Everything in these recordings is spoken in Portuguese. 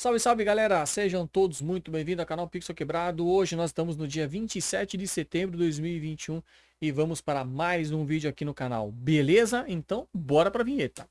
Salve, salve galera! Sejam todos muito bem-vindos ao canal Pixel Quebrado. Hoje nós estamos no dia 27 de setembro de 2021 e vamos para mais um vídeo aqui no canal. Beleza? Então, bora para a vinheta.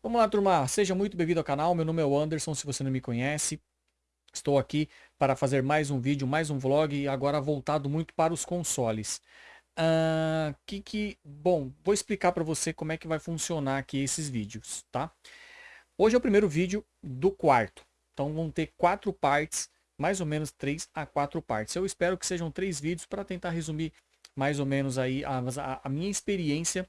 Vamos lá, turma. Seja muito bem-vindo ao canal. Meu nome é o Anderson, se você não me conhece. Estou aqui para fazer mais um vídeo, mais um vlog, e agora voltado muito para os consoles. Uh, que que... Bom, vou explicar para você como é que vai funcionar aqui esses vídeos, tá? Hoje é o primeiro vídeo do quarto. Então vão ter quatro partes, mais ou menos três a quatro partes. Eu espero que sejam três vídeos para tentar resumir mais ou menos aí a, a, a minha experiência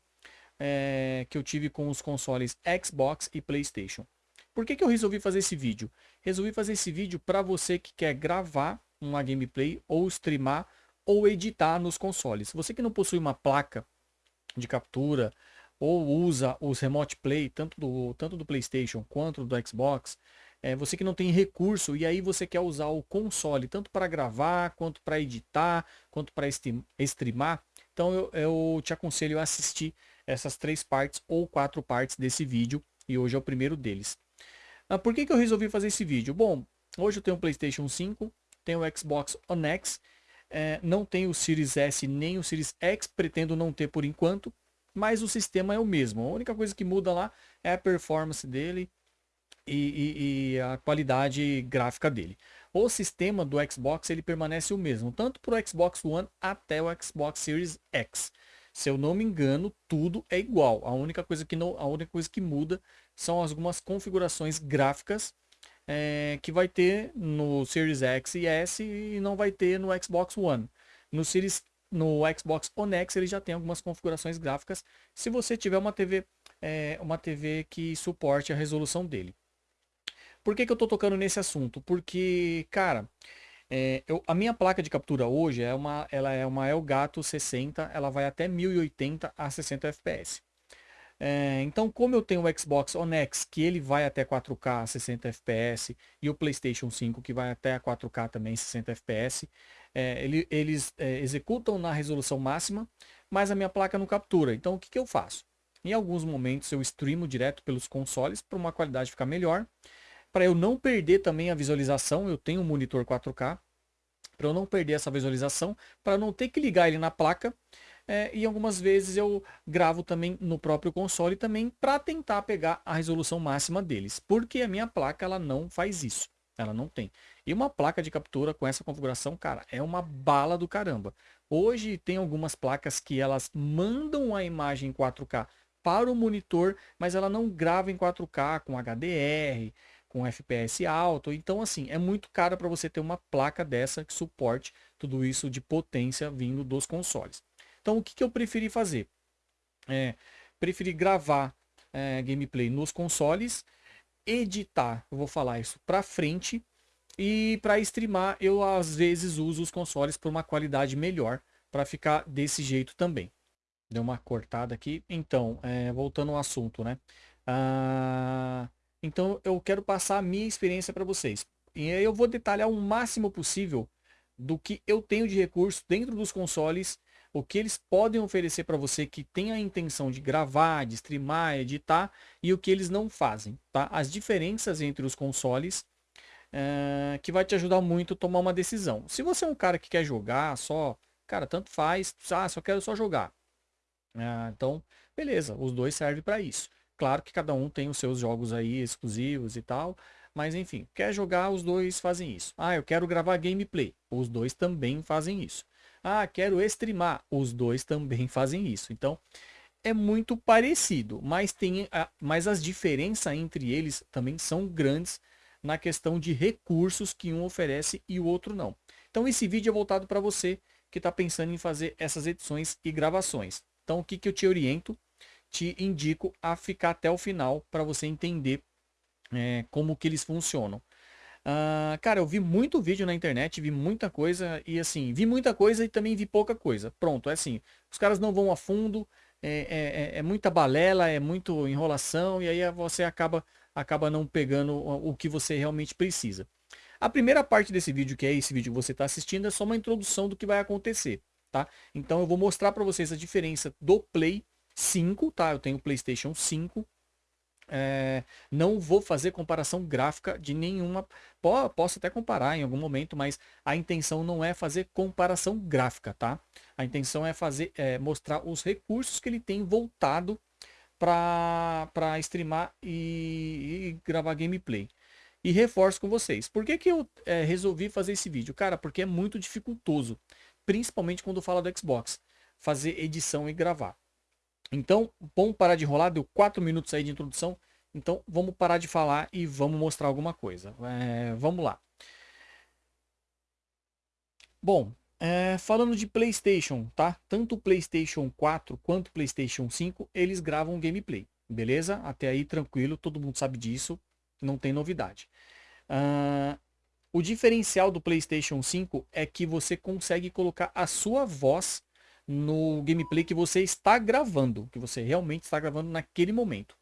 é, que eu tive com os consoles Xbox e Playstation. Por que, que eu resolvi fazer esse vídeo? Resolvi fazer esse vídeo para você que quer gravar uma gameplay ou streamar ou editar nos consoles. Você que não possui uma placa de captura ou usa os Remote Play, tanto do, tanto do Playstation quanto do Xbox, é, você que não tem recurso e aí você quer usar o console tanto para gravar, quanto para editar, quanto para streamar, então eu, eu te aconselho a assistir essas três partes ou quatro partes desse vídeo e hoje é o primeiro deles. Ah, por que, que eu resolvi fazer esse vídeo? Bom, hoje eu tenho o Playstation 5, tenho o Xbox One X, é, não tenho o Series S nem o Series X, pretendo não ter por enquanto, mas o sistema é o mesmo. A única coisa que muda lá é a performance dele e, e, e a qualidade gráfica dele. O sistema do Xbox ele permanece o mesmo, tanto para o Xbox One até o Xbox Series X. Se eu não me engano, tudo é igual. A única coisa que, não, a única coisa que muda são algumas configurações gráficas é, que vai ter no Series X e S e não vai ter no Xbox One. No Series no Xbox One X ele já tem algumas configurações gráficas se você tiver uma TV é, uma TV que suporte a resolução dele. Por que, que eu estou tocando nesse assunto? Porque, cara, é, eu, a minha placa de captura hoje é uma, ela é uma Elgato 60, ela vai até 1080 a 60 fps. É, então, como eu tenho o Xbox One X, que ele vai até 4K 60 fps, e o PlayStation 5, que vai até 4K também 60 fps, é, ele, eles é, executam na resolução máxima, mas a minha placa não captura. Então, o que, que eu faço? Em alguns momentos eu streamo direto pelos consoles para uma qualidade ficar melhor. Para eu não perder também a visualização, eu tenho um monitor 4K. Para eu não perder essa visualização, para não ter que ligar ele na placa. É, e algumas vezes eu gravo também no próprio console também para tentar pegar a resolução máxima deles. Porque a minha placa ela não faz isso. Ela não tem. E uma placa de captura com essa configuração, cara, é uma bala do caramba. Hoje tem algumas placas que elas mandam a imagem 4K para o monitor, mas ela não grava em 4K com HDR, com FPS alto. Então, assim, é muito caro para você ter uma placa dessa que suporte tudo isso de potência vindo dos consoles. Então, o que, que eu preferi fazer? É, preferi gravar é, gameplay nos consoles, editar, eu vou falar isso para frente, e para streamar eu às vezes uso os consoles por uma qualidade melhor, para ficar desse jeito também. Deu uma cortada aqui. Então, é, voltando ao assunto, né? Ah, então eu quero passar a minha experiência para vocês. E aí eu vou detalhar o máximo possível do que eu tenho de recurso dentro dos consoles, o que eles podem oferecer para você que tem a intenção de gravar, de streamar, editar e o que eles não fazem, tá? As diferenças entre os consoles é, que vai te ajudar muito a tomar uma decisão. Se você é um cara que quer jogar só, cara, tanto faz, ah, só quero só jogar. Ah, então, beleza, os dois servem para isso. Claro que cada um tem os seus jogos aí exclusivos e tal. Mas enfim, quer jogar, os dois fazem isso. Ah, eu quero gravar gameplay. Os dois também fazem isso. Ah, quero streamar. Os dois também fazem isso. Então, é muito parecido, mas tem a, mas as diferenças entre eles também são grandes na questão de recursos que um oferece e o outro não. Então esse vídeo é voltado para você que está pensando em fazer essas edições e gravações. Então o que, que eu te oriento? Te indico a ficar até o final para você entender é, como que eles funcionam. Uh, cara, eu vi muito vídeo na internet, vi muita coisa e assim, vi muita coisa e também vi pouca coisa. Pronto, é assim, os caras não vão a fundo, é, é, é muita balela, é muito enrolação e aí você acaba, acaba não pegando o, o que você realmente precisa. A primeira parte desse vídeo, que é esse vídeo que você está assistindo, é só uma introdução do que vai acontecer. tá? Então eu vou mostrar para vocês a diferença do Play 5, tá? Eu tenho PlayStation 5. É, não vou fazer comparação gráfica de nenhuma. Posso até comparar em algum momento, mas a intenção não é fazer comparação gráfica, tá? A intenção é fazer é, mostrar os recursos que ele tem voltado para streamar e, e, gravar gameplay. E reforço com vocês. Por que, que eu é, resolvi fazer esse vídeo? Cara, porque é muito dificultoso. Principalmente quando fala do Xbox. Fazer edição e gravar. Então, vamos parar de enrolar. Deu 4 minutos aí de introdução. Então, vamos parar de falar e vamos mostrar alguma coisa. É, vamos lá. Bom, é, falando de PlayStation, tá? Tanto o PlayStation 4 quanto o PlayStation 5, eles gravam gameplay, beleza? Até aí tranquilo, todo mundo sabe disso, não tem novidade. Uh, o diferencial do PlayStation 5 é que você consegue colocar a sua voz no gameplay que você está gravando, que você realmente está gravando naquele momento.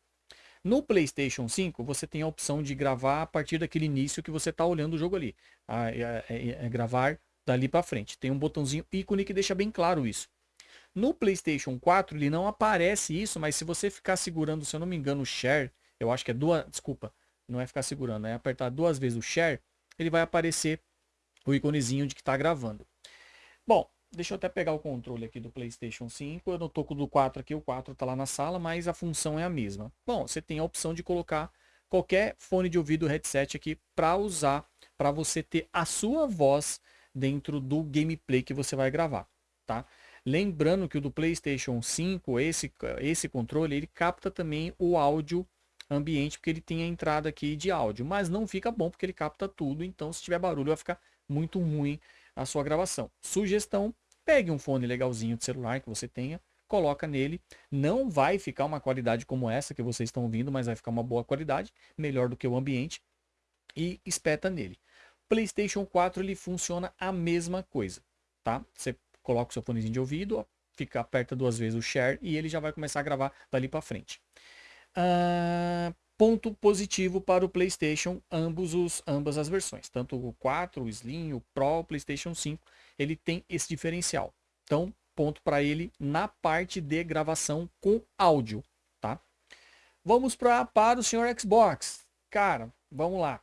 No PlayStation 5, você tem a opção de gravar a partir daquele início que você está olhando o jogo ali. É, é, é gravar dali para frente. Tem um botãozinho ícone que deixa bem claro isso. No PlayStation 4 ele não aparece isso, mas se você ficar segurando, se eu não me engano, o share, eu acho que é duas, desculpa, não é ficar segurando, é apertar duas vezes o share, ele vai aparecer o íconezinho de que está gravando. Bom, deixa eu até pegar o controle aqui do PlayStation 5. Eu não tô com o do 4 aqui, o 4 está lá na sala, mas a função é a mesma. Bom, você tem a opção de colocar qualquer fone de ouvido headset aqui para usar, para você ter a sua voz dentro do gameplay que você vai gravar, tá? Lembrando que o do PlayStation 5, esse, esse controle, ele capta também o áudio ambiente, porque ele tem a entrada aqui de áudio, mas não fica bom porque ele capta tudo, então se tiver barulho vai ficar muito ruim a sua gravação. Sugestão, pegue um fone legalzinho de celular que você tenha, coloca nele, não vai ficar uma qualidade como essa que vocês estão ouvindo, mas vai ficar uma boa qualidade, melhor do que o ambiente, e espeta nele. PlayStation 4 ele funciona a mesma coisa, tá? Você coloca o seu fonezinho de ouvido, fica aperta duas vezes o share e ele já vai começar a gravar dali para frente. Uh, ponto positivo para o PlayStation, ambos os, ambas as versões, tanto o 4, o Slim, o Pro, o PlayStation 5, ele tem esse diferencial. Então, ponto para ele na parte de gravação com áudio, tá? Vamos pra, para o senhor Xbox. Cara, vamos lá.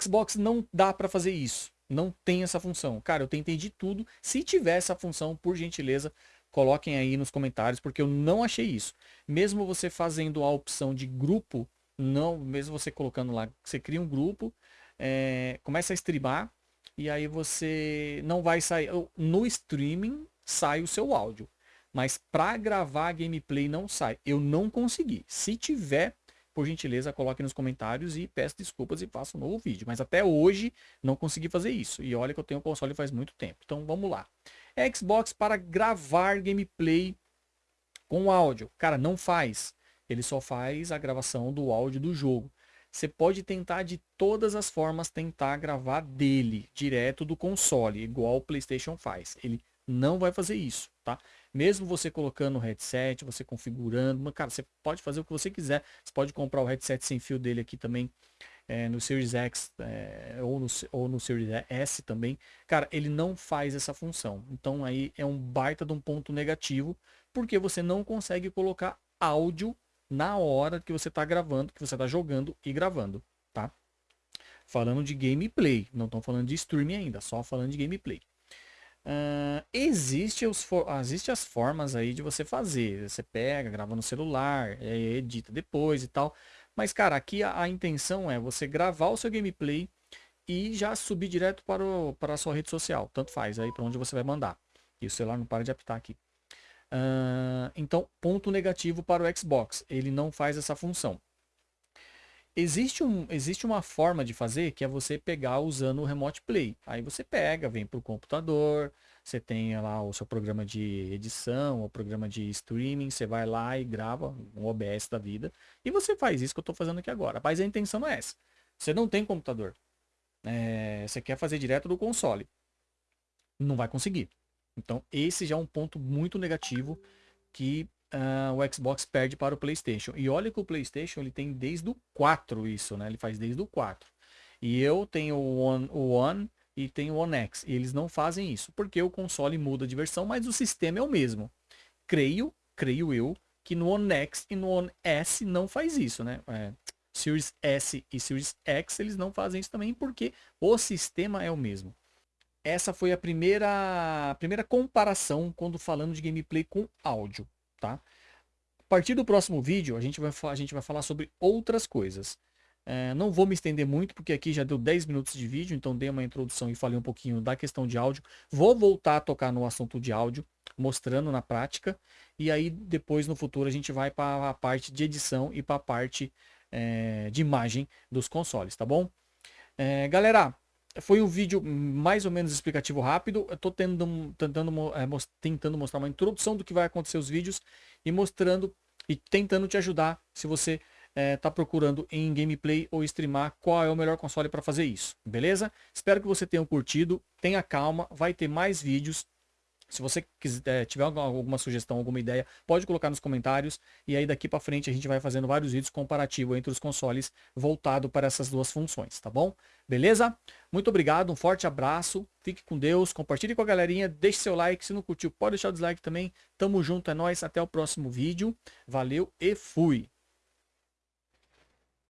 Xbox não dá para fazer isso. Não tem essa função. Cara, eu tentei de tudo. Se tiver essa função, por gentileza, coloquem aí nos comentários, porque eu não achei isso. Mesmo você fazendo a opção de grupo, não, mesmo você colocando lá, você cria um grupo, é, começa a streamar, e aí você não vai sair. No streaming sai o seu áudio. Mas para gravar gameplay não sai. Eu não consegui. Se tiver, por gentileza, coloque nos comentários e peço desculpas e faça um novo vídeo. Mas até hoje não consegui fazer isso. E olha que eu tenho o console faz muito tempo. Então vamos lá. Xbox para gravar gameplay com áudio. Cara, não faz. Ele só faz a gravação do áudio do jogo. Você pode tentar de todas as formas tentar gravar dele, direto do console, igual o PlayStation faz. Ele não vai fazer isso, tá? Mesmo você colocando o headset, você configurando, cara, você pode fazer o que você quiser. Você pode comprar o headset sem fio dele aqui também, é, no Series X é, ou, no, ou no Series S também. Cara, ele não faz essa função. Então aí é um baita de um ponto negativo, porque você não consegue colocar áudio na hora que você está gravando, que você está jogando e gravando, tá? Falando de gameplay, não estão falando de streaming ainda, só falando de gameplay. Uh, existe, os existe as formas aí de você fazer. Você pega, grava no celular, edita depois e tal. Mas, cara, aqui a, a, intenção é você gravar o seu gameplay e já subir direto para, o, para a sua rede social. Tanto faz aí para onde você vai mandar. E o celular não para de apitar aqui. Uh, então, ponto negativo para o Xbox. Ele não faz essa função. Existe, um, existe uma forma de fazer que é você pegar usando o Remote Play. Aí você pega, vem para o computador, você tem lá o seu programa de edição, o programa de streaming, você vai lá e grava um OBS da vida. E você faz isso que eu estou fazendo aqui agora. Mas a intenção não é essa. Você não tem computador. É, você quer fazer direto do console. Não vai conseguir. Então esse já é um ponto muito negativo que uh, o Xbox perde para o PlayStation. E olha que o PlayStation ele tem desde o 4 isso, né? Ele faz desde o 4. E eu tenho o One, o One e tem o One X. E eles não fazem isso, porque o console muda de versão, mas o sistema é o mesmo. Creio, creio eu, que no One X e no One S não faz isso, né? É, Series S e Series X eles não fazem isso também porque o sistema é o mesmo. Essa foi a primeira, a primeira comparação quando falando de gameplay com áudio, tá? A partir do próximo vídeo a gente vai, a gente vai falar sobre outras coisas. É, não vou me estender muito, porque aqui já deu 10 minutos de vídeo, então dei uma introdução e falei um pouquinho da questão de áudio. Vou voltar a tocar no assunto de áudio, mostrando na prática. E aí depois no futuro a gente vai para a parte de edição e para a parte é, de imagem dos consoles, tá bom? É, galera, foi um vídeo mais ou menos explicativo rápido. Eu estou tentando, tentando, é, tentando mostrar uma introdução do que vai acontecer os vídeos e mostrando e tentando te ajudar se você está é, procurando em gameplay ou streamar qual é o melhor console para fazer isso, beleza? Espero que você tenha curtido, tenha calma, vai ter mais vídeos. Se você quiser, tiver alguma sugestão, alguma ideia, pode colocar nos comentários. E aí daqui para frente a gente vai fazendo vários vídeos comparativos entre os consoles voltado para essas duas funções, tá bom? Beleza? Muito obrigado, um forte abraço, fique com Deus, compartilhe com a galerinha, deixe seu like, se não curtiu pode deixar o dislike também. Tamo junto, é nóis, até o próximo vídeo. Valeu e fui!